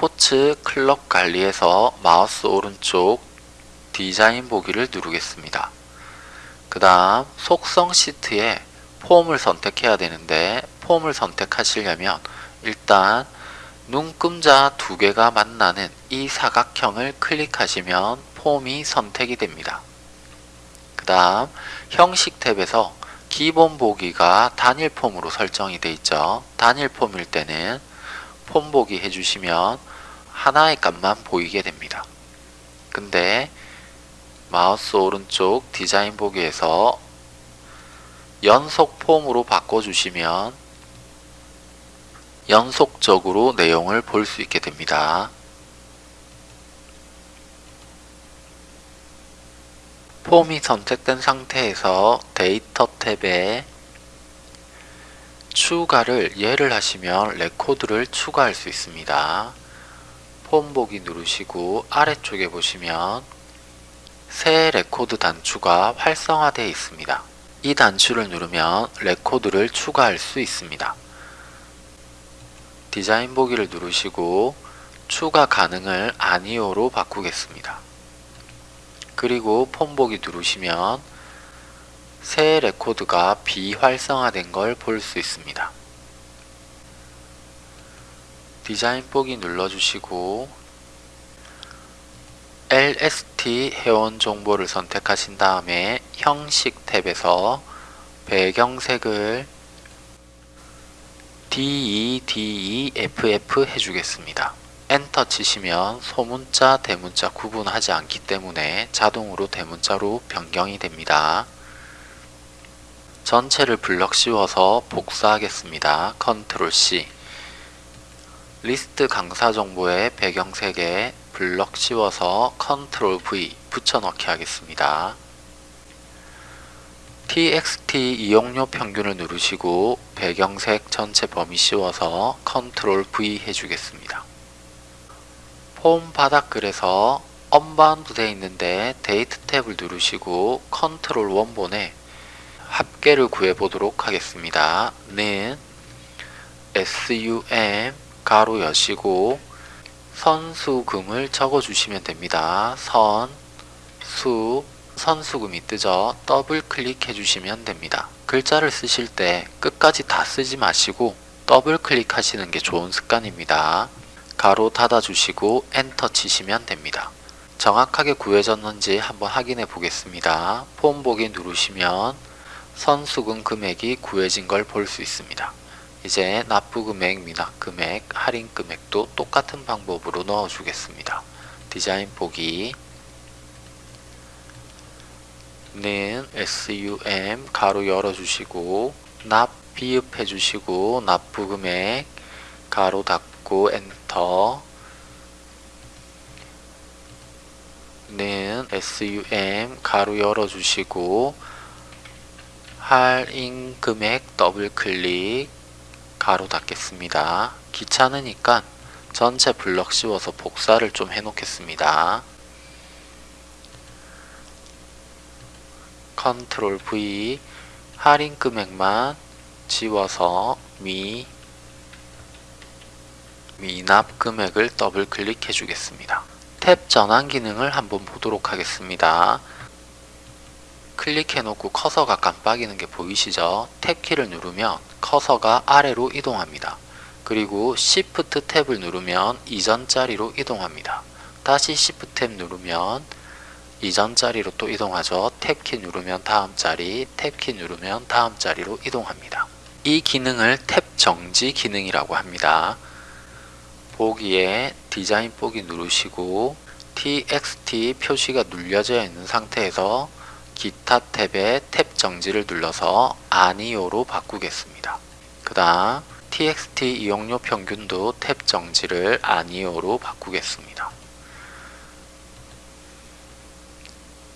스포츠 클럽 관리에서 마우스 오른쪽 디자인 보기를 누르겠습니다. 그 다음 속성 시트에 폼을 선택해야 되는데 폼을 선택하시려면 일단 눈금자 두 개가 만나는 이 사각형을 클릭하시면 폼이 선택이 됩니다. 그 다음 형식 탭에서 기본 보기가 단일 폼으로 설정이 되어 있죠. 단일 폼일 때는 폼 보기 해주시면 하나의 값만 보이게 됩니다. 근데 마우스 오른쪽 디자인 보기에서 연속 폼으로 바꿔주시면 연속적으로 내용을 볼 수 있게 됩니다. 폼이 선택된 상태에서 데이터 탭에 추가를 예로 하시면 레코드를 추가할 수 있습니다. 폼 보기 누르시고 아래쪽에 보시면 새 레코드 단추가 활성화되어 있습니다. 이 단추를 누르면 레코드를 추가할 수 있습니다. 디자인 보기를 누르시고 추가 가능을 아니오로 바꾸겠습니다. 그리고 폼 보기 누르시면 새 레코드가 비활성화된 걸 볼 수 있습니다. 디자인 보기 눌러주시고 LST 회원 정보를 선택하신 다음에 형식 탭에서 배경색을 DEDEFF 해주겠습니다. 엔터 치시면 소문자, 대문자 구분하지 않기 때문에 자동으로 대문자로 변경이 됩니다. 전체를 블럭 씌워서 복사하겠습니다. 컨트롤 C 리스트 강사 정보의 배경 색에 블럭 씌워서 컨트롤 V 붙여넣기 하겠습니다. txt 이용료 평균을 누르시고 배경색 전체 범위 씌워서 컨트롤 V 해주겠습니다. 폼 바닥글에서 unbound 되어 있는데 데이터 탭을 누르시고 컨트롤 원본에 합계를 구해보도록 하겠습니다. 는 sum 가로 여시고 선수금을 적어주시면 됩니다. 선, 수, 선수금이 뜨죠. 더블 클릭해 주시면 됩니다. 글자를 쓰실 때 끝까지 다 쓰지 마시고 더블 클릭하시는 게 좋은 습관입니다. 가로 닫아 주시고 엔터 치시면 됩니다. 정확하게 구해졌는지 한번 확인해 보겠습니다. 폼 보기 누르시면 선수금 금액이 구해진 걸 볼 수 있습니다. 이제 납부 금액, 미납금액, 할인 금액도 똑같은 방법으로 넣어주겠습니다. 디자인 보기. 는 SUM 가로 열어주시고 납 비읍해 주시고 납부 금액 가로 닫고 엔터. 는 SUM 가로 열어주시고 할인 금액 더블 클릭 가로 닫겠습니다. 귀찮으니까 전체 블럭 씌워서 복사를 좀 해놓겠습니다. 컨트롤 V 할인 금액만 지워서 미 미납 금액을 더블 클릭해 주겠습니다. 탭 전환 기능을 한번 보도록 하겠습니다. 클릭해 놓고 커서가 깜빡이는 게 보이시죠? 탭키를 누르면 커서가 아래로 이동합니다. 그리고 Shift 탭을 누르면 이전 자리로 이동합니다. 다시 Shift 탭 누르면 이전 자리로 또 이동하죠. 탭키 누르면 다음 자리, 탭키 누르면 다음 자리로 이동합니다. 이 기능을 탭 정지 기능이라고 합니다. 보기에 디자인 보기 누르시고 txt 표시가 눌려져 있는 상태에서 기타 탭에 탭 정지를 눌러서 아니오로 바꾸겠습니다. 그 다음 txt 이용료 평균도 탭 정지를 아니오로 바꾸겠습니다.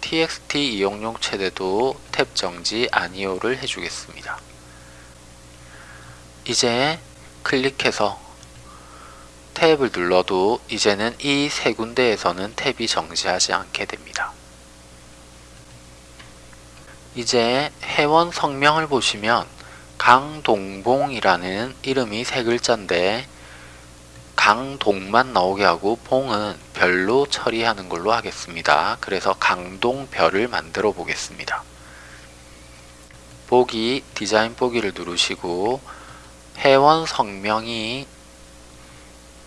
txt 이용용 최대도 탭 정지 아니오를 해주겠습니다. 이제 클릭해서 탭을 눌러도 이제는 이 세 군데에서는 탭이 정지하지 않게 됩니다. 이제 회원 성명을 보시면 강동봉이라는 이름이 세 글자인데 강동만 나오게 하고 봉은 별로 처리하는 걸로 하겠습니다. 그래서 강동별을 만들어 보겠습니다. 보기 디자인 보기를 누르시고 회원 성명이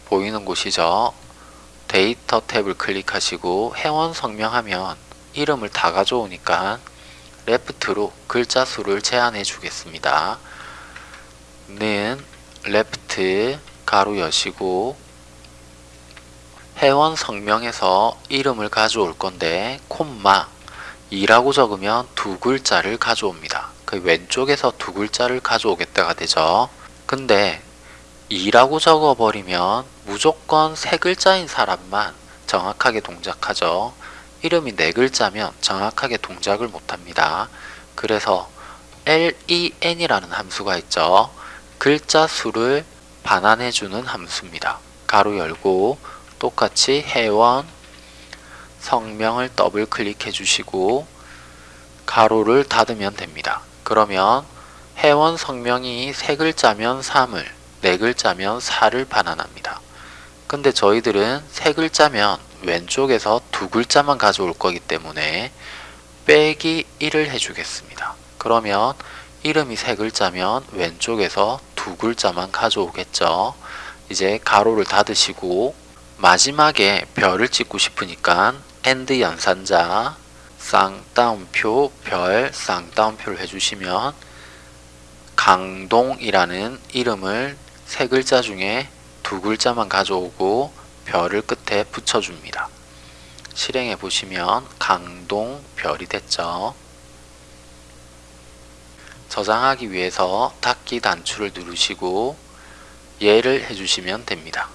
보이는 곳이죠. 데이터 탭을 클릭하시고 회원 성명하면 이름을 다 가져오니까 left로 글자 수를 제한해 주겠습니다. 는 left 가로 여시고 회원 성명에서 이름을 가져올 건데 콤마 2라고 적으면 두 글자를 가져옵니다. 그 왼쪽에서 두 글자를 가져오겠다가 되죠. 근데 2라고 적어버리면 무조건 세 글자인 사람만 정확하게 동작하죠. 이름이 네 글자면 정확하게 동작을 못합니다. 그래서 len이라는 함수가 있죠. 글자 수를 반환해주는 함수입니다. 가로 열고 똑같이 회원 성명을 더블 클릭해 주시고 가로를 닫으면 됩니다. 그러면 회원 성명이 세 글자면 3을 네 글자면 4를 반환합니다. 근데 저희들은 세 글자면 왼쪽에서 두 글자만 가져올 거기 때문에 빼기 1을 해주겠습니다. 그러면 이름이 세 글자면 왼쪽에서 두 글자만 가져오겠죠. 이제 가로를 닫으시고 마지막에 별을 찍고 싶으니까 and 연산자 쌍따옴표 별 쌍따옴표를 해주시면 강동이라는 이름을 세 글자 중에 두 글자만 가져오고 별을 끝에 붙여줍니다. 실행해 보시면 강동 별이 됐죠. 저장하기 위해서 닫기 단추를 누르시고 예를 해주시면 됩니다.